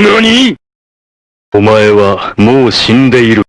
何？お前はもう死んでいる。